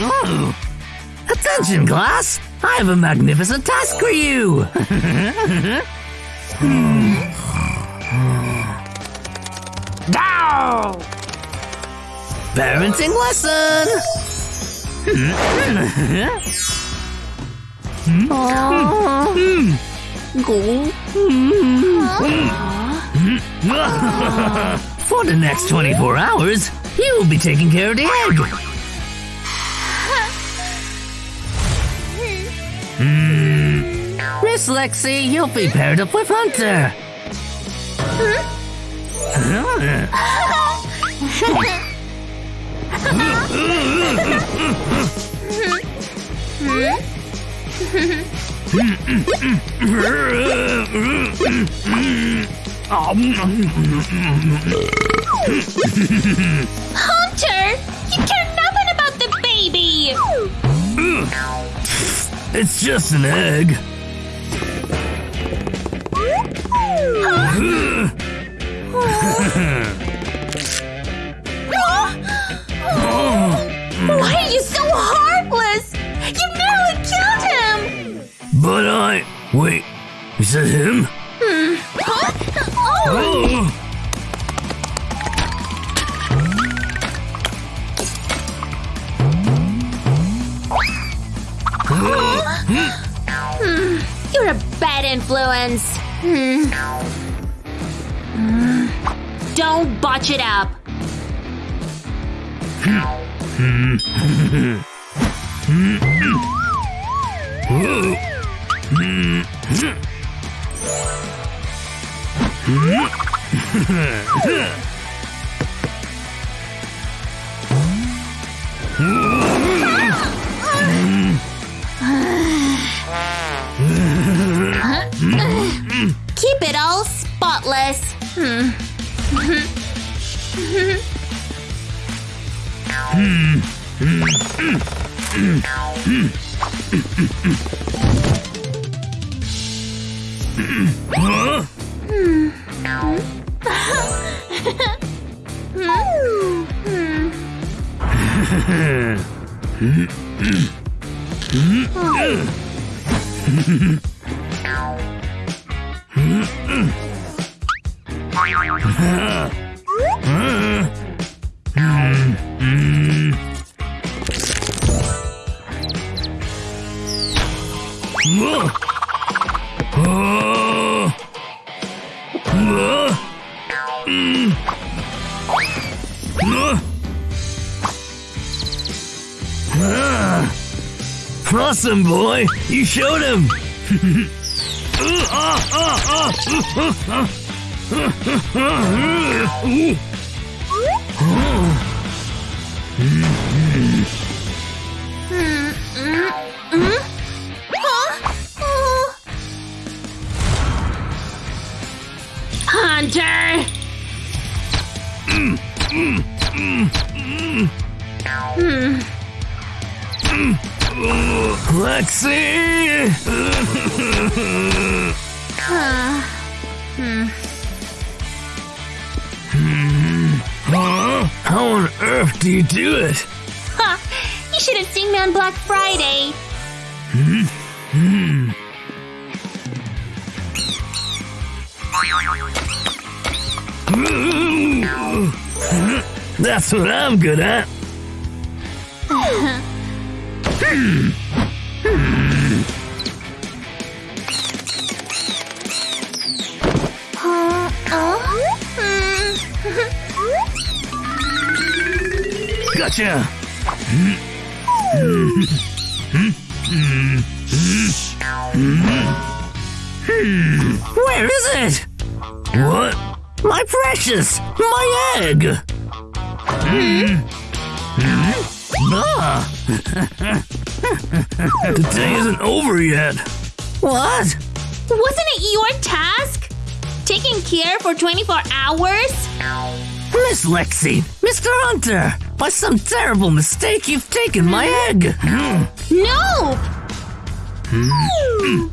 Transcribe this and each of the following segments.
Oh. Attention, class! I have a magnificent task for you! Down! Parenting lesson! For the next 24 hours, you will be taking care of the egg. Hmm. Miss Lexi, you'll be paired up with Hunter. Hunter, you care nothing about the baby. Hmm. It's just an egg. Why are you so heartless? You nearly killed him. But I. Wait, is that him? Oh. You're a bad influence. Hmm. Hmm. Don't botch it up. へえ! Awesome, boy! You showed him! Ah, ah, ah, ah, Lexi! Huh? How on earth do you do it? Ha! You should have seen me on Black Friday. Hmm. That's what I'm good at. Gotcha. Where is it? What? My precious! My egg! Ah. the day isn't over yet. What? Wasn't it your task? Taking care for 24 hours? Miss Lexi, Mr. Hunter, by some terrible mistake, you've taken my egg. No! Hmm.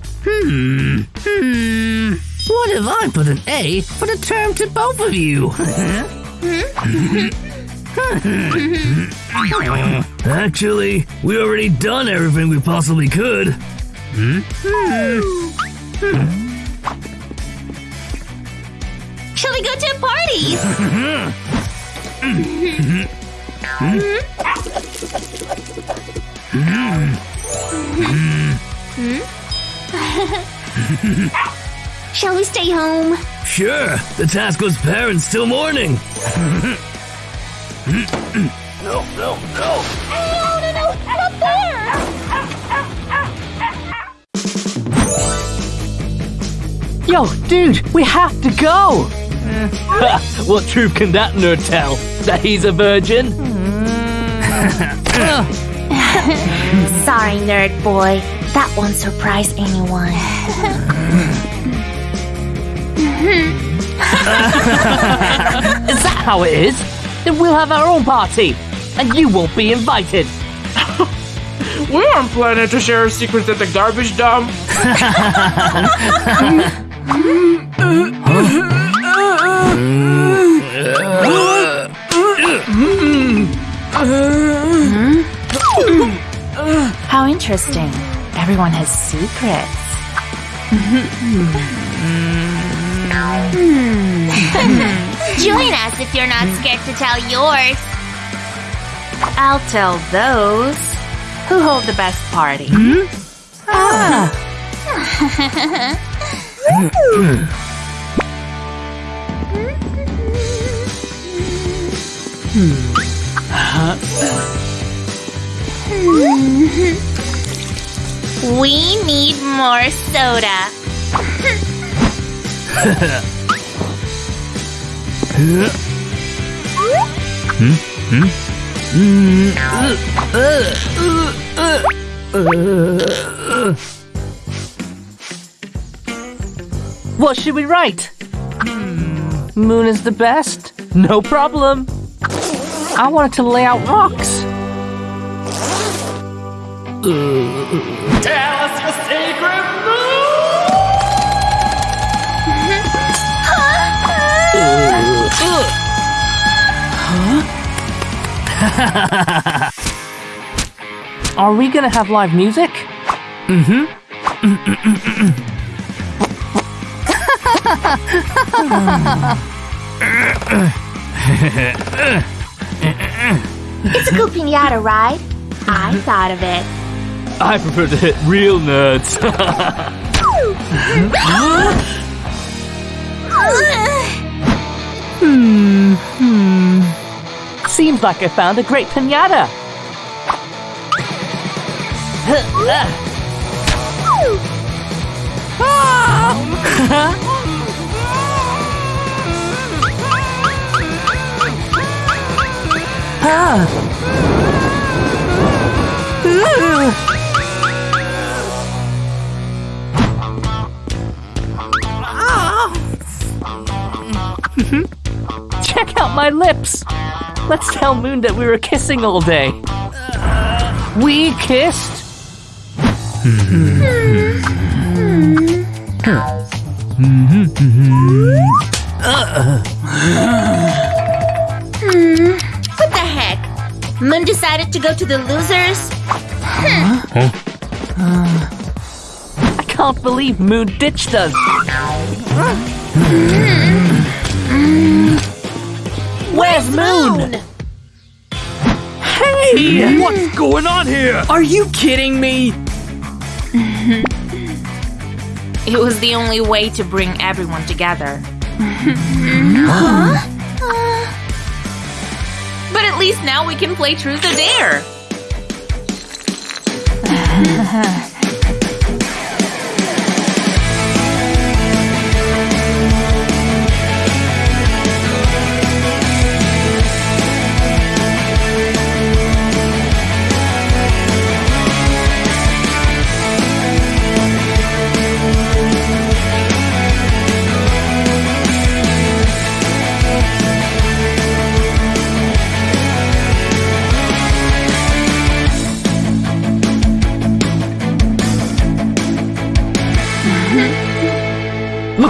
What if I put an A for the term to both of you? Actually, we already done everything we possibly could. Shall we go to party? Hmm? Hmm? Hmm? Shall we stay home? Sure, the Tasco's parents still mourning. no, no, no. Oh, no, no, no, not there! Yo, dude, we have to go! what truth can that nerd tell? That he's a virgin? Sorry, nerd boy. That won't surprise anyone. Is that how it is? Then we'll have our own party, and you won't be invited. We aren't planning to share our secrets at the garbage dump. How interesting. Everyone has secrets. Join us if you're not scared to tell yours. I'll tell those who hold the best party. Hmm. Hmm. We need more soda. What should we write? Moon is the best? No problem. I wanted to lay out rocks. Tell us your secret move Are we gonna have live music? Mm-hmm. It's a cool pinata, right? I thought of it. I prefer to hit real nerds. Hmm. hmm. Seems like I found a great pinata. Check out my lips. Let's tell Moon that we were kissing all day. We kissed? What the heck? Moon decided to go to the losers? I can't believe Moon ditched us. Where's Moon? Hey! What's going on here? Are you kidding me? It was the only way to bring everyone together. but at least now we can play Truth or Dare.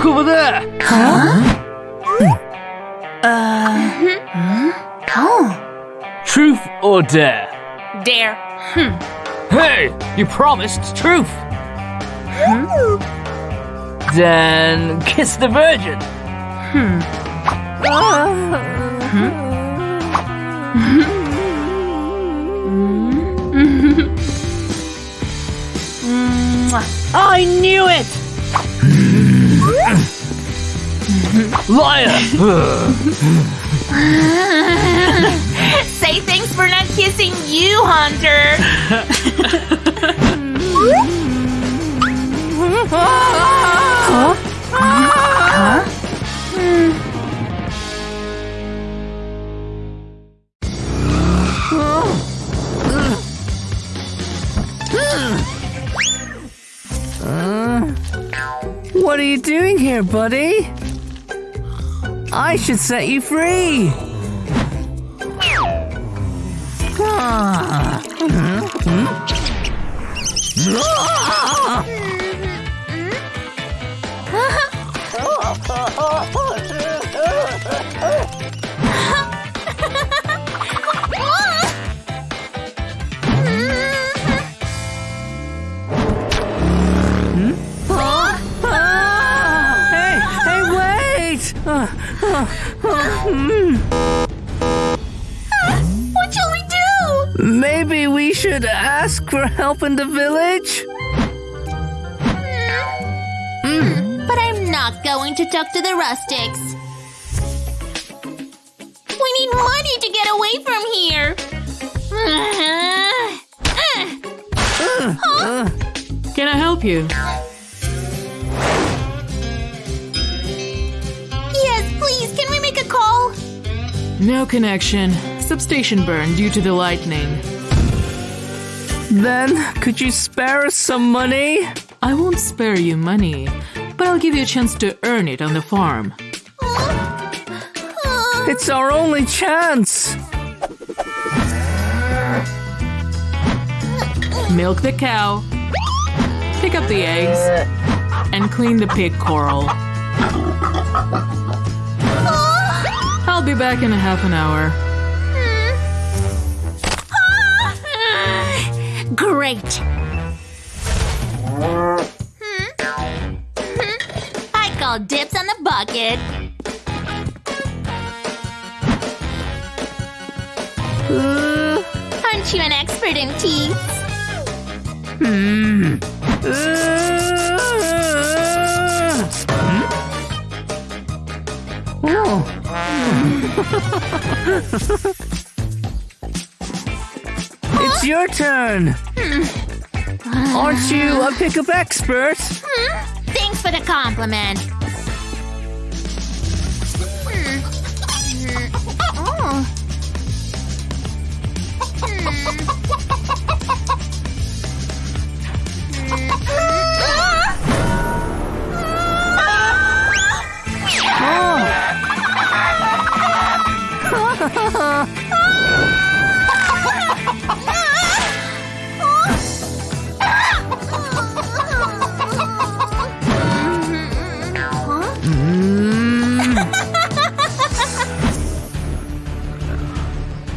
Look over there. huh Truth or dare? Dare. Hmm. Hey, you promised truth. Hmm? Then kiss the virgin. Hmm. I knew it! Liar! Say thanks for not kissing you, Hunter. What are you doing here, buddy? I should set you free. Ah. Hey, What shall we do? maybe we should ask for help in the village? Hmm. But I'm not going to talk to the rustics. We need money to get away from here. Uh, uh, uh. Can I help you? No connection. Substation burned due to the lightning. Then, could you spare us some money? I won't spare you money, but I'll give you a chance to earn it on the farm. It's our only chance. Milk the cow, pick up the eggs, and clean the pig coral. I'll be back in a half an hour. Great. I call dips on the bucket. Aren't you an expert in teeth? Hmm. Oh. It's your turn. Hmm. Aren't you a pickup expert? Hmm? Thanks for the compliment. Oh.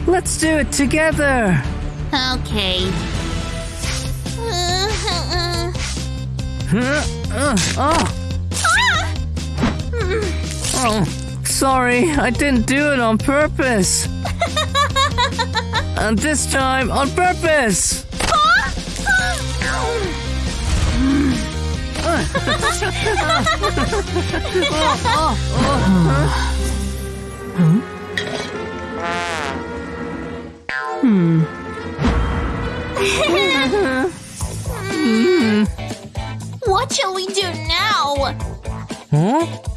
Let's do it together. Okay. Uh, uh, uh. Ah! Oh, sorry, I didn't do it on purpose. and this time on purpose. Hmm. Hmm. What shall we do now? Huh?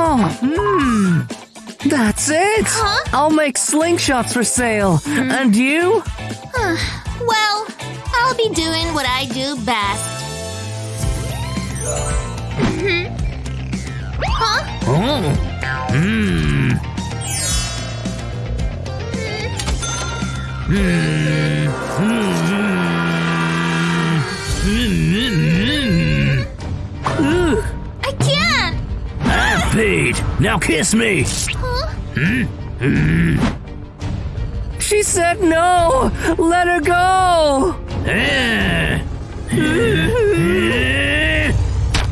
Oh, hmm. That's it. Huh? I'll make slingshots for sale. Hmm. And you? Well, I'll be doing what I do best. Mhm. Huh? Oh. Hmm. Ooh, I can't! I've paid. Now kiss me. Huh? Hmm. She said no! Let her go! Eh.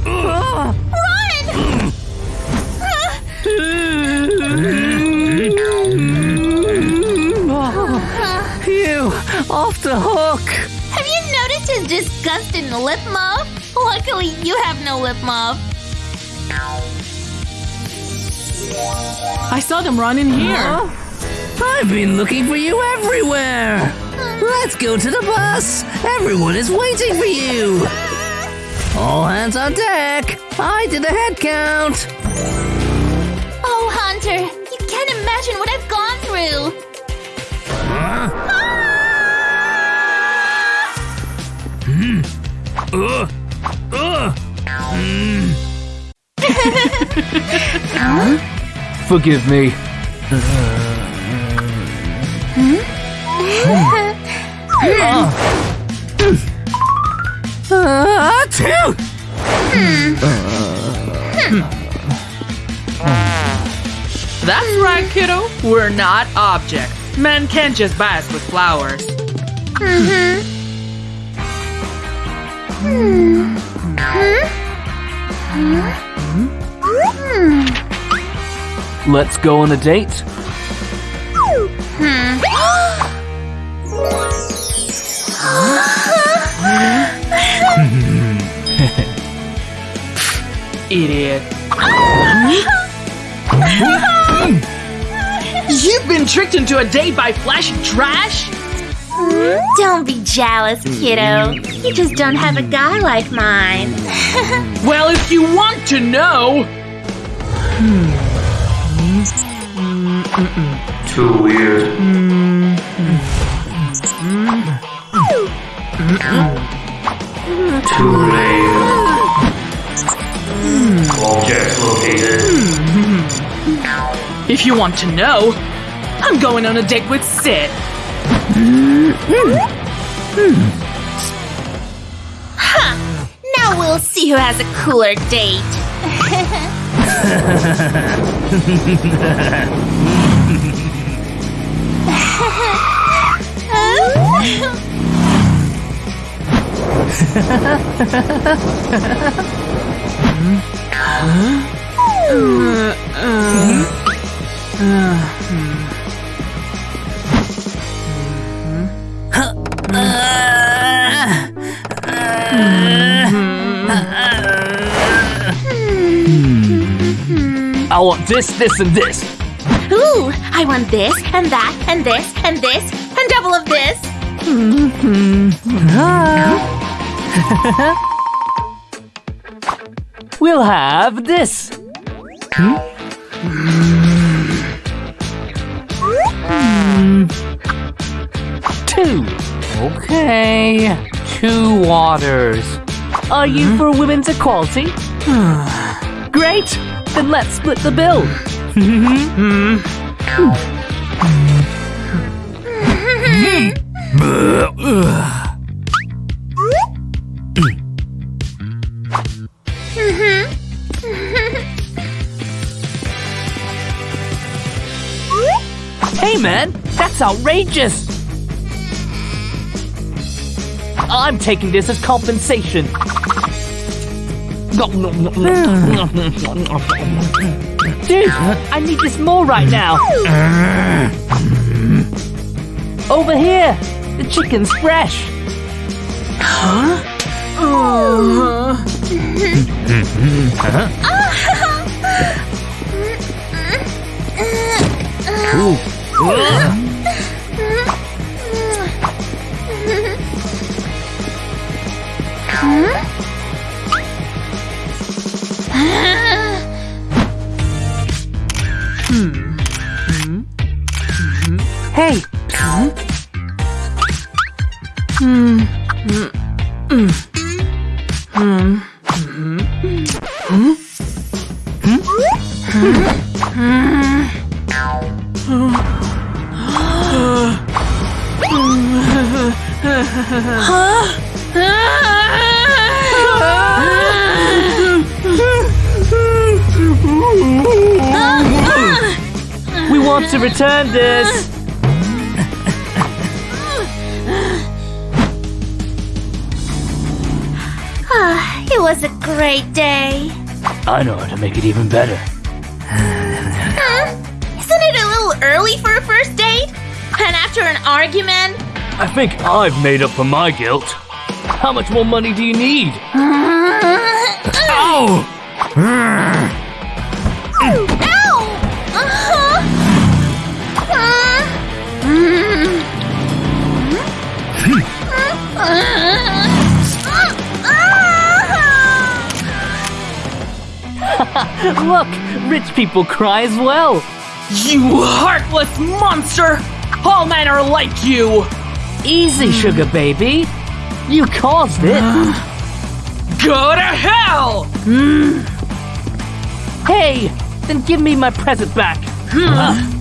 Ah. Phew! Off the hook! Have you noticed his disgusting lip muff? Luckily, you have no lip muff. I saw them run in here. Huh? I've been looking for you everywhere! Let's go to the bus! Everyone is waiting for you! All hands on deck! I did a head count! Oh, Hunter, you can't imagine what I've gone through. Ugh. Ugh. Forgive me. Ah, two! That's right, kiddo. We're not objects. Men can't just buy us with flowers. Let's go on a date. Hmm. Idiot. You've been tricked into a date by flashing trash? Don't be jealous, kiddo. You just don't have a guy like mine. Well, if you want to know. Hmm. Too weird. Too late. Objects located. If you want to know, I'm going on a date with Sid. Now we'll see who has a cooler date. hmm? Huh? Uh, uh, uh. I want this, this, and this. Ooh, I want this and that and this and this and double of this. We'll have this. Hmm? Hmm. Two. Okay. Two waters. Are you hmm? for women's equality? Great. Then let's split the bill. Hey man, that's outrageous! I'm taking this as compensation. Dude, I need this more right now. Over here, the chicken's fresh. Uh-huh. Hmm. Hmm. Hmm. Hey, want I know how to make it even better. Huh? Isn't it a little early for a first date? And after an argument? I think I've made up for my guilt. How much more money do you need? Ow! Look, rich people cry as well. You heartless monster! All men are like you! Easy, sugar baby. You caused it. Go to hell! Hey, then give me my present back.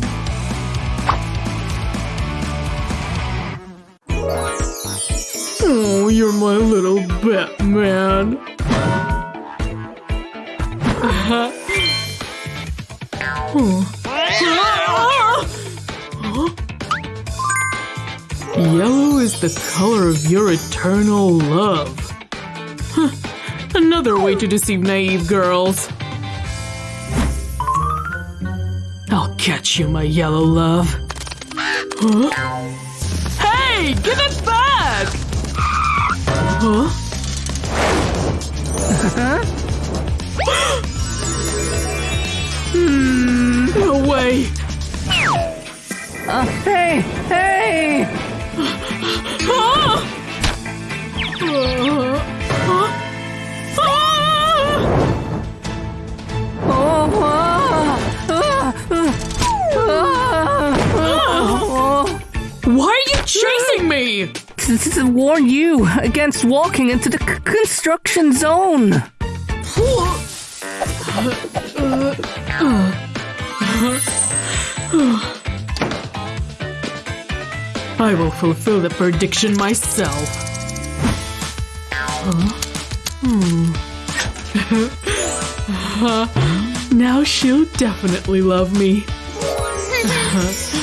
Oh, you're my little Batman. Yellow is the color of your eternal love. Huh, Another way to deceive naive girls. I'll catch you, my yellow love. Huh? Hey, give it back! Huh? Hmm, no way. Hey, hey! Uh. Why are you chasing me? To warn you against walking into the construction zone. I will fulfill the prediction myself. Huh? Hmm. now she'll definitely love me.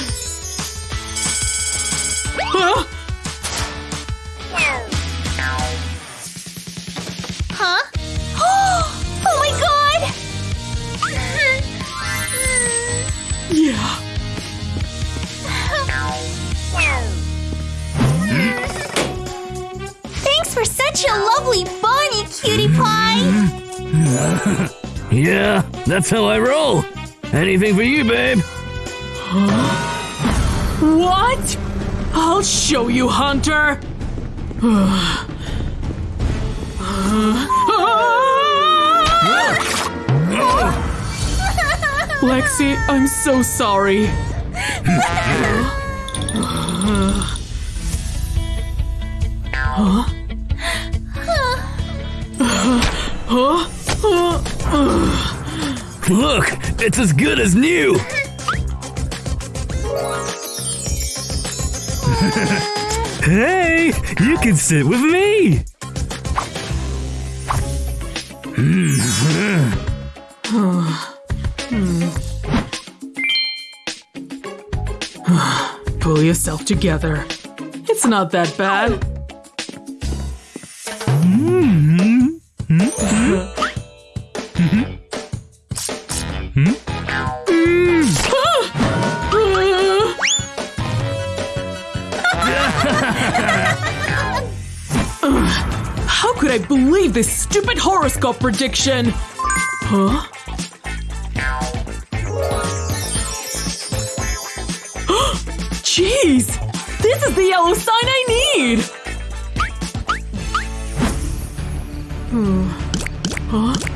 how I roll. Anything for you, babe. What? I'll show you, Hunter! Lexi, I'm so sorry. Huh? Huh? Look, it's as good as new. hey, you can sit with me. Pull yourself together. It's not that bad. I believe this stupid horoscope prediction? Huh? Jeez! This is the yellow sign I need! Hmm. Huh?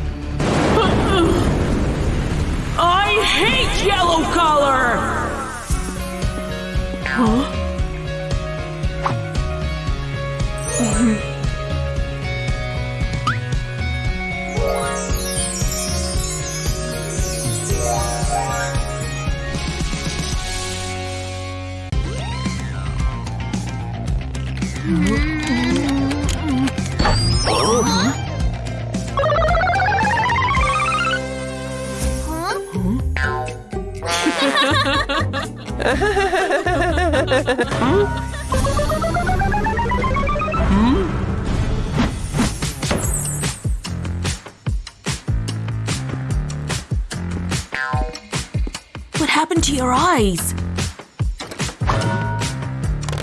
What happened to your eyes?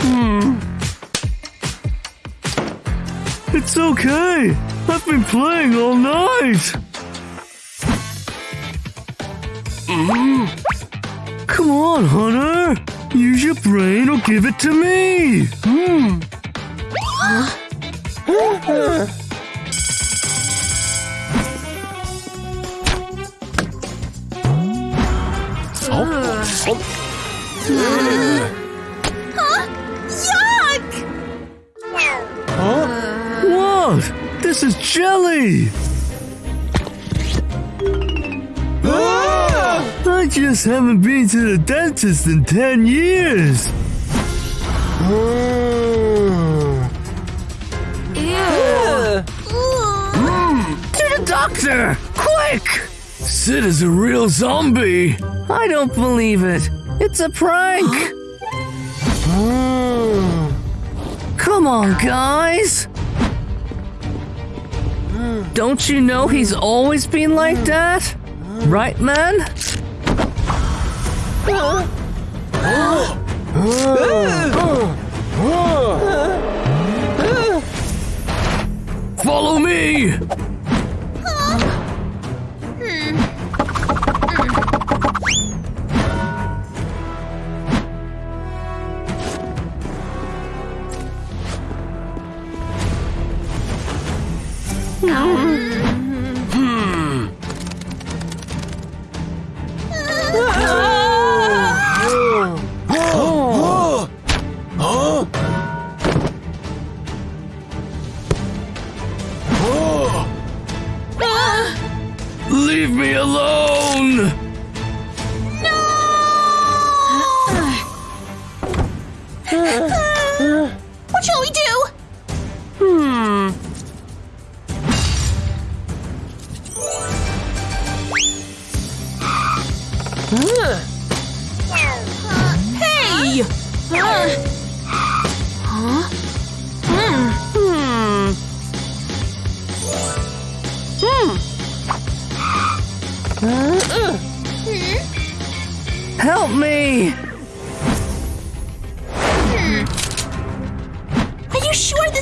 Hmm. It's okay. I've been playing all night. Mm-hmm. Come on, Hunter. Use your brain or give it to me. Hmm. Yuck! What? This is jelly. Just haven't been to the dentist in 10 years. To the doctor! Quick! Sid is a real zombie. I don't believe it. It's a prank. Come on, guys. Don't you know he's always been like that? Right, man? Follow me.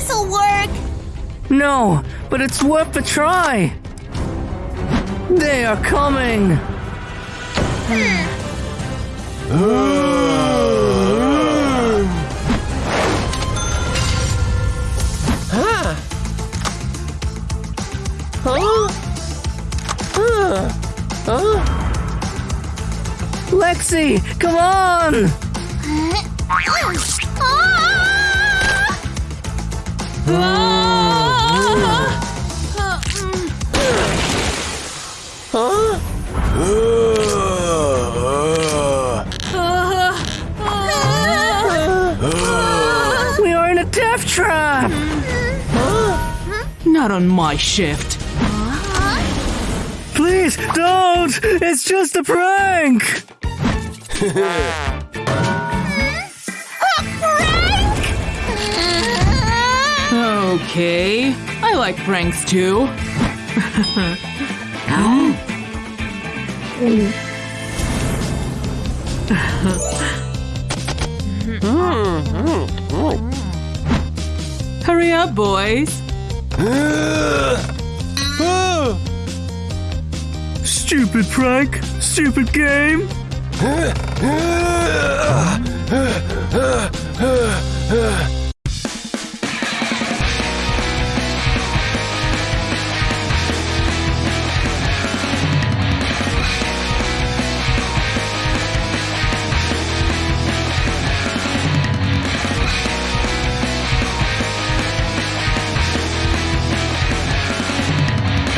This'll work? No, but it's worth a try. They are coming. Lexi, come on! Uh, uh. We are in a death trap! Not on my shift. Please don't. It's just a prank. Okay. I like pranks too. Hurry up, boys. Stupid prank. Stupid game.